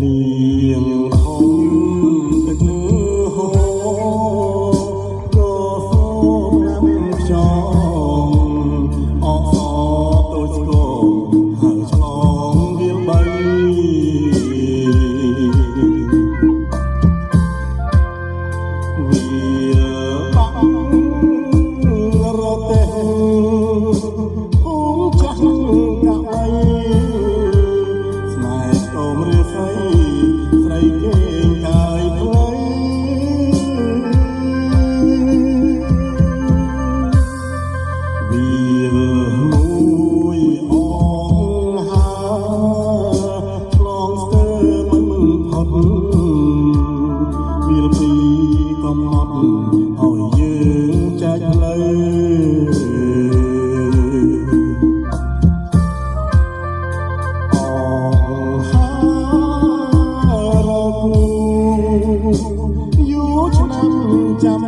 liền jump